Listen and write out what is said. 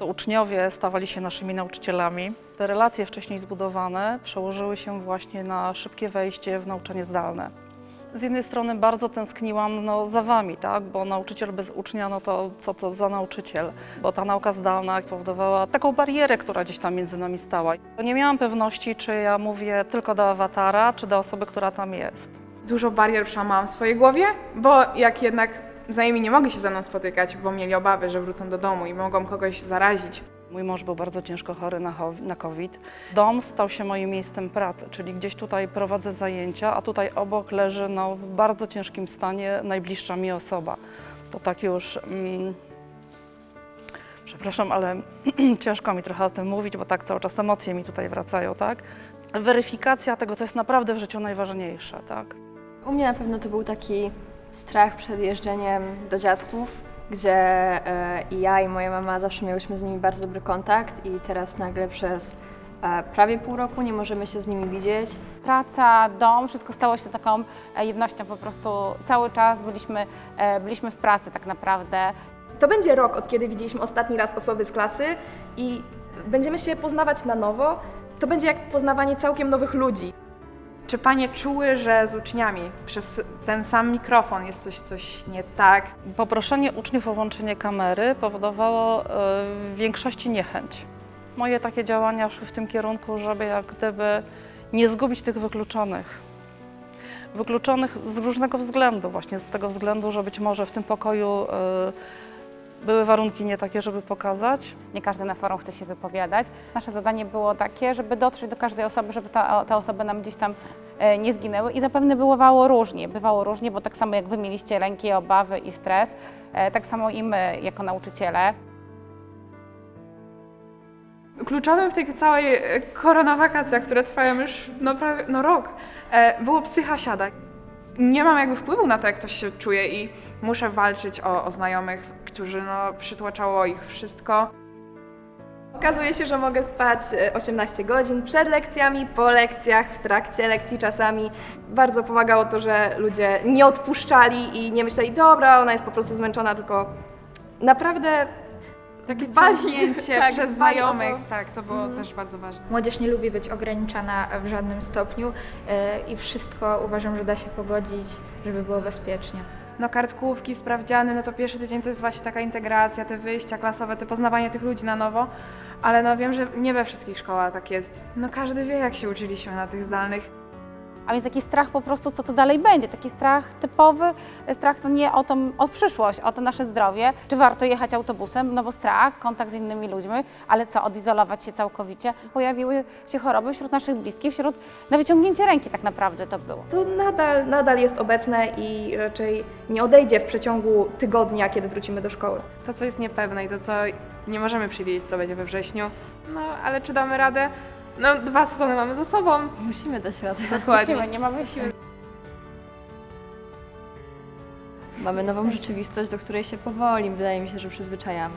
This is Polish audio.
To uczniowie stawali się naszymi nauczycielami. Te relacje wcześniej zbudowane przełożyły się właśnie na szybkie wejście w nauczanie zdalne. Z jednej strony bardzo tęskniłam no, za Wami, tak? bo nauczyciel bez ucznia, no to co to za nauczyciel? Bo ta nauka zdalna spowodowała taką barierę, która gdzieś tam między nami stała. Nie miałam pewności, czy ja mówię tylko do awatara, czy do osoby, która tam jest. Dużo barier przełamałam w swojej głowie, bo jak jednak znajomi nie mogli się ze mną spotykać, bo mieli obawy, że wrócą do domu i mogą kogoś zarazić. Mój mąż był bardzo ciężko chory na COVID. Dom stał się moim miejscem pracy, czyli gdzieś tutaj prowadzę zajęcia, a tutaj obok leży no, w bardzo ciężkim stanie najbliższa mi osoba. To tak już. Mm, przepraszam, ale ciężko mi trochę o tym mówić, bo tak cały czas emocje mi tutaj wracają, tak? Weryfikacja tego, co jest naprawdę w życiu najważniejsze, tak? U mnie na pewno to był taki strach przed jeżdżeniem do dziadków, gdzie e, i ja i moja mama zawsze miałyśmy z nimi bardzo dobry kontakt i teraz nagle przez e, prawie pół roku nie możemy się z nimi widzieć. praca, dom, wszystko stało się taką e, jednością, po prostu cały czas byliśmy, e, byliśmy w pracy tak naprawdę. To będzie rok, od kiedy widzieliśmy ostatni raz osoby z klasy i będziemy się poznawać na nowo. To będzie jak poznawanie całkiem nowych ludzi. Czy panie czuły, że z uczniami przez ten sam mikrofon jest coś, coś nie tak? Poproszenie uczniów o włączenie kamery powodowało e, w większości niechęć. Moje takie działania szły w tym kierunku, żeby jak gdyby nie zgubić tych wykluczonych. Wykluczonych z różnego względu, właśnie z tego względu, że być może w tym pokoju e, były warunki nie takie, żeby pokazać. Nie każdy na forum chce się wypowiadać. Nasze zadanie było takie, żeby dotrzeć do każdej osoby, żeby ta, te osoby nam gdzieś tam e, nie zginęły i zapewne bywało różnie. Bywało różnie, bo tak samo jak wy mieliście lęki, obawy i stres, e, tak samo i my jako nauczyciele. Kluczowym w tej całej e, koronawakacjach, które trwają już no, prawie no, rok, było psycha siada. Nie mam jakby wpływu na to, jak ktoś się czuje i muszę walczyć o, o znajomych, którzy no, przytłaczało ich wszystko. Okazuje się, że mogę spać e, 18 godzin przed lekcjami, po lekcjach, w trakcie lekcji czasami. Bardzo pomagało to, że ludzie nie odpuszczali i nie myśleli, dobra, ona jest po prostu zmęczona, tylko naprawdę Takie ciągnięcie tak, przez znajomych, to. tak, to było też bardzo ważne. Młodzież nie lubi być ograniczana w żadnym stopniu e, i wszystko uważam, że da się pogodzić, żeby było bezpiecznie. No kartkówki, sprawdziany, no to pierwszy tydzień to jest właśnie taka integracja, te wyjścia klasowe, te poznawanie tych ludzi na nowo, ale no wiem, że nie we wszystkich szkołach tak jest. No każdy wie, jak się uczyliśmy na tych zdalnych. A więc taki strach po prostu, co to dalej będzie. Taki strach typowy, strach no nie o tą o przyszłość, o to nasze zdrowie. Czy warto jechać autobusem? No bo strach, kontakt z innymi ludźmi, ale co, odizolować się całkowicie? Pojawiły się choroby wśród naszych bliskich, wśród na wyciągnięcie ręki tak naprawdę to było. to nadal, nadal jest obecne i raczej nie odejdzie w przeciągu tygodnia, kiedy wrócimy do szkoły. To, co jest niepewne i to, co nie możemy przewidzieć, co będzie we wrześniu. No, ale czy damy radę? No, dwa sezony mamy za sobą. Musimy dać radę. Dokładnie. Musimy, nie ma wyjścia. Mamy nową rzeczywistość, do której się powoli, wydaje mi się, że przyzwyczajamy.